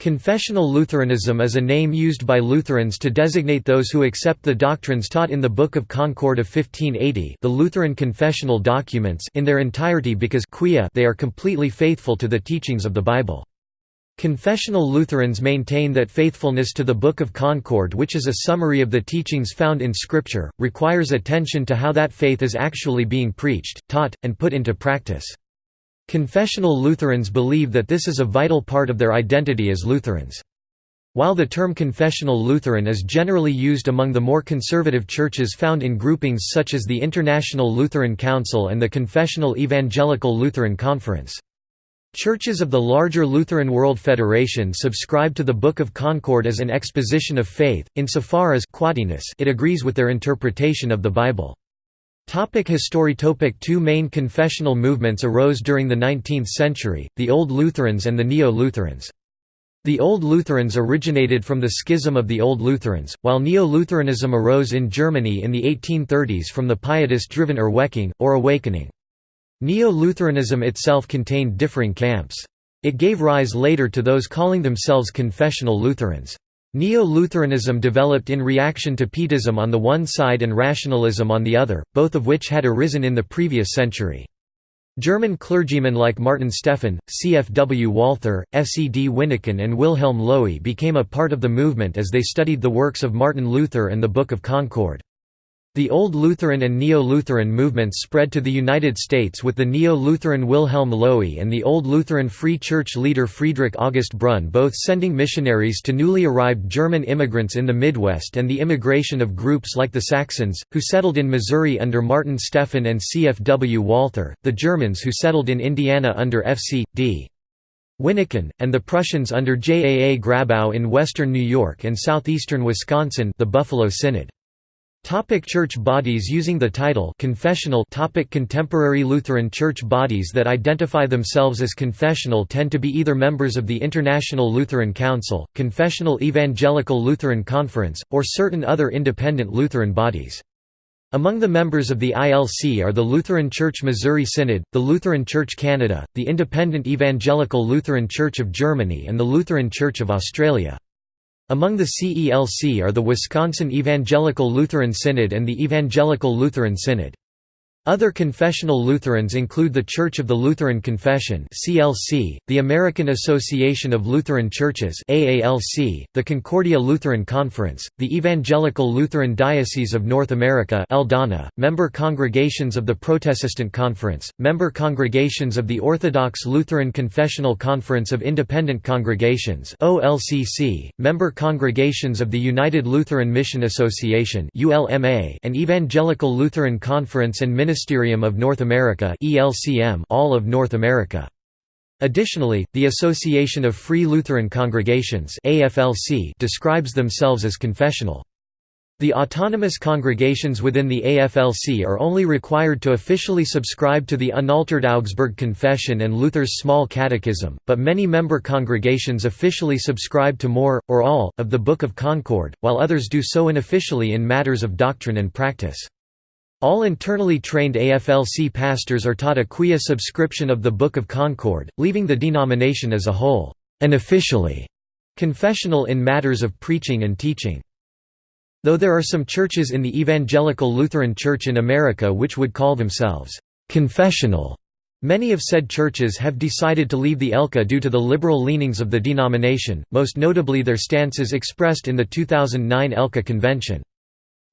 Confessional Lutheranism is a name used by Lutherans to designate those who accept the doctrines taught in the Book of Concord of 1580 the Lutheran confessional documents in their entirety because quia they are completely faithful to the teachings of the Bible. Confessional Lutherans maintain that faithfulness to the Book of Concord which is a summary of the teachings found in Scripture, requires attention to how that faith is actually being preached, taught, and put into practice. Confessional Lutherans believe that this is a vital part of their identity as Lutherans. While the term confessional Lutheran is generally used among the more conservative churches found in groupings such as the International Lutheran Council and the Confessional Evangelical Lutheran Conference. Churches of the larger Lutheran World Federation subscribe to the Book of Concord as an exposition of faith, insofar as it agrees with their interpretation of the Bible. Topic history Topic Two main confessional movements arose during the 19th century, the Old Lutherans and the Neo-Lutherans. The Old Lutherans originated from the schism of the Old Lutherans, while Neo-Lutheranism arose in Germany in the 1830s from the pietist-driven Erweckung, or Awakening. Neo-Lutheranism itself contained differing camps. It gave rise later to those calling themselves confessional Lutherans. Neo-Lutheranism developed in reaction to Pietism on the one side and rationalism on the other, both of which had arisen in the previous century. German clergymen like Martin Stephan, C. F. W. Walther, S. E. D. Wyneken and Wilhelm Löhe became a part of the movement as they studied the works of Martin Luther and the Book of Concord. The Old Lutheran and Neo-Lutheran movements spread to the United States with the Neo-Lutheran Wilhelm Löhe and the Old Lutheran Free Church leader Friedrich August Brunn both sending missionaries to newly arrived German immigrants in the Midwest and the immigration of groups like the Saxons, who settled in Missouri under Martin Stephan and C. F. W. Walther, the Germans who settled in Indiana under F. C. D. Wyneken, and the Prussians under J. A. A. Grabau in western New York and southeastern Wisconsin the Buffalo Synod. Topic church bodies Using the title confessional topic Contemporary Lutheran church bodies that identify themselves as confessional tend to be either members of the International Lutheran Council, Confessional Evangelical Lutheran Conference, or certain other independent Lutheran bodies. Among the members of the ILC are the Lutheran Church Missouri Synod, the Lutheran Church Canada, the Independent Evangelical Lutheran Church of Germany and the Lutheran Church of Australia. Among the CELC are the Wisconsin Evangelical Lutheran Synod and the Evangelical Lutheran Synod. Other confessional Lutherans include the Church of the Lutheran Confession (CLC), the American Association of Lutheran Churches (AALC), the Concordia Lutheran Conference, the Evangelical Lutheran Diocese of North America (ELDANA), member congregations of the Protestant Conference, member congregations of the Orthodox Lutheran Confessional Conference of Independent Congregations (OLCC), member congregations of the United Lutheran Mission Association (ULMA), and Evangelical Lutheran Conference and Ministerium of North America all of North America. Additionally, the Association of Free Lutheran Congregations describes themselves as confessional. The autonomous congregations within the AFLC are only required to officially subscribe to the unaltered Augsburg Confession and Luther's Small Catechism, but many member congregations officially subscribe to more, or all, of the Book of Concord, while others do so unofficially in matters of doctrine and practice. All internally trained AFLC pastors are taught a quia subscription of the Book of Concord, leaving the denomination as a whole, and officially confessional in matters of preaching and teaching. Though there are some churches in the Evangelical Lutheran Church in America which would call themselves confessional, many of said churches have decided to leave the ELCA due to the liberal leanings of the denomination, most notably their stances expressed in the 2009 ELCA convention.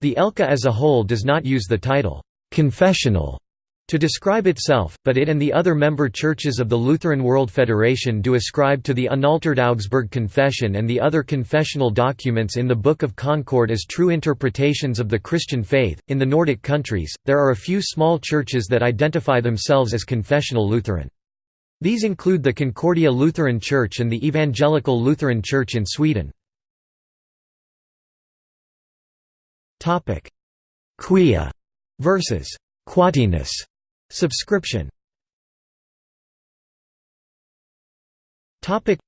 The ELCA as a whole does not use the title, "'confessional' to describe itself, but it and the other member churches of the Lutheran World Federation do ascribe to the unaltered Augsburg Confession and the other confessional documents in the Book of Concord as true interpretations of the Christian faith. In the Nordic countries, there are a few small churches that identify themselves as confessional Lutheran. These include the Concordia Lutheran Church and the Evangelical Lutheran Church in Sweden. Topic: Quia versus Quatenus subscription. Topic: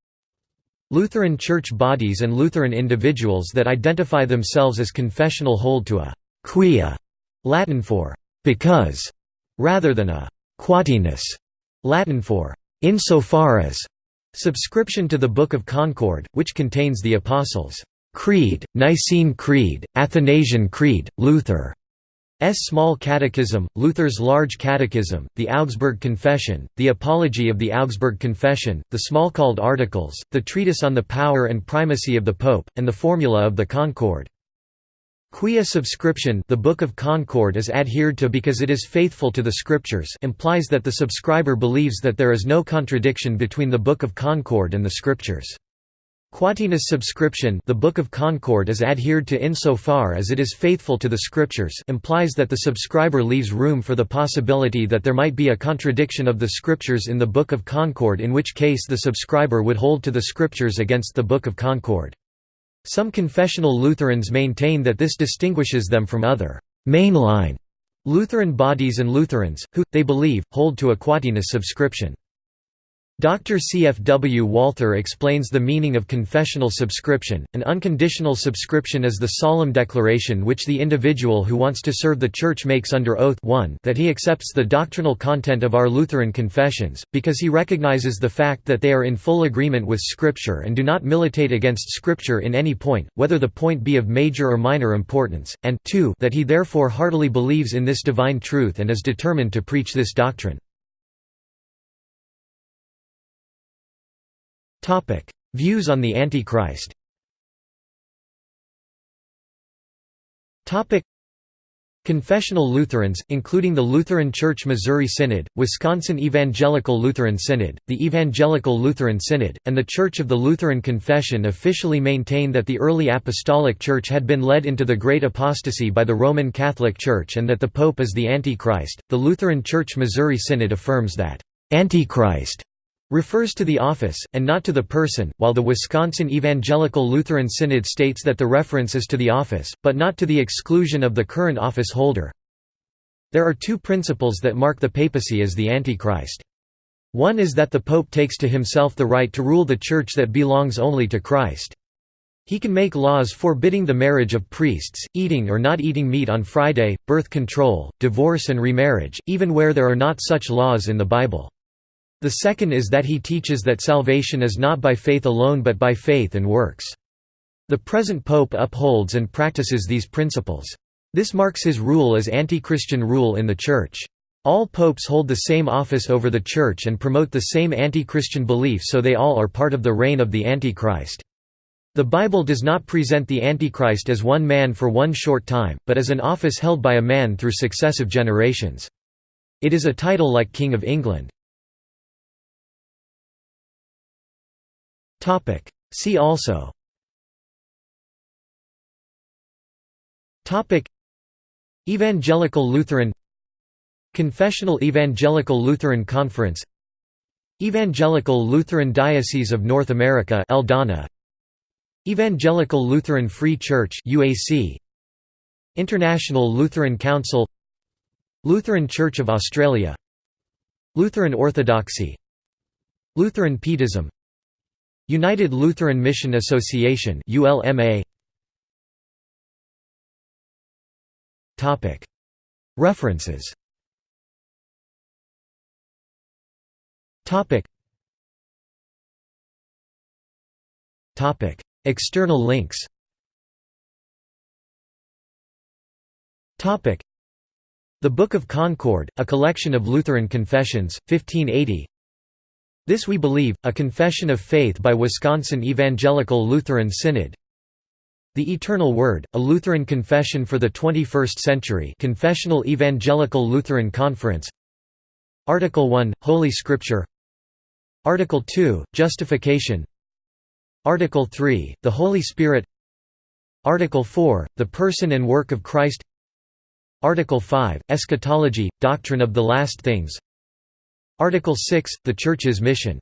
Lutheran church bodies and Lutheran individuals that identify themselves as confessional hold to a quia, Latin for because, rather than a quatenus, Latin for insofar as Subscription to the Book of Concord, which contains the Apostles' Creed, Nicene Creed, Athanasian Creed, Luther. S. Small Catechism, Luther's Large Catechism, the Augsburg Confession, the Apology of the Augsburg Confession, the Smalcald Articles, the Treatise on the Power and Primacy of the Pope, and the Formula of the Concord. Quia subscription the Book of Concord is adhered to because it is faithful to the Scriptures implies that the subscriber believes that there is no contradiction between the Book of Concord and the Scriptures. Quatenus subscription the Book of Concord is adhered to insofar as it is faithful to the Scriptures implies that the subscriber leaves room for the possibility that there might be a contradiction of the Scriptures in the Book of Concord in which case the subscriber would hold to the Scriptures against the Book of Concord. Some confessional Lutherans maintain that this distinguishes them from other «mainline» Lutheran bodies and Lutherans, who, they believe, hold to a Quatenus subscription. Dr. C. F. W. Walther explains the meaning of confessional subscription. An unconditional subscription is the solemn declaration which the individual who wants to serve the Church makes under oath 1 that he accepts the doctrinal content of our Lutheran confessions, because he recognizes the fact that they are in full agreement with Scripture and do not militate against Scripture in any point, whether the point be of major or minor importance, and 2 that he therefore heartily believes in this divine truth and is determined to preach this doctrine. Topic: Views on the Antichrist. Topic: Confessional Lutherans, including the Lutheran Church Missouri Synod, Wisconsin Evangelical Lutheran Synod, the Evangelical Lutheran Synod, and the Church of the Lutheran Confession officially maintain that the early Apostolic Church had been led into the Great Apostasy by the Roman Catholic Church and that the Pope is the Antichrist. The Lutheran Church Missouri Synod affirms that Antichrist refers to the office, and not to the person, while the Wisconsin Evangelical Lutheran Synod states that the reference is to the office, but not to the exclusion of the current office holder. There are two principles that mark the papacy as the Antichrist. One is that the Pope takes to himself the right to rule the Church that belongs only to Christ. He can make laws forbidding the marriage of priests, eating or not eating meat on Friday, birth control, divorce and remarriage, even where there are not such laws in the Bible. The second is that he teaches that salvation is not by faith alone but by faith and works. The present pope upholds and practices these principles. This marks his rule as anti-Christian rule in the Church. All popes hold the same office over the Church and promote the same anti-Christian belief so they all are part of the reign of the Antichrist. The Bible does not present the Antichrist as one man for one short time, but as an office held by a man through successive generations. It is a title like King of England. See also. Evangelical Lutheran. Confessional Evangelical Lutheran Conference. Evangelical Lutheran Diocese of North America Eldana Evangelical Lutheran Free Church UAC International Lutheran Council. Lutheran Church of Australia. Lutheran Orthodoxy. Lutheran Pietism United Lutheran Mission Association ULMA Topic. References. Topic. Topic. External links. Topic. The Book of Concord, a collection of Lutheran confessions, 1580 this We Believe, a Confession of Faith by Wisconsin Evangelical Lutheran Synod. The Eternal Word, a Lutheran Confession for the 21st Century Confessional Evangelical Lutheran Conference. Article 1, Holy Scripture. Article 2, Justification. Article 3, the Holy Spirit. Article 4, the Person and Work of Christ. Article 5, Eschatology, Doctrine of the Last Things Article 6, the Church's mission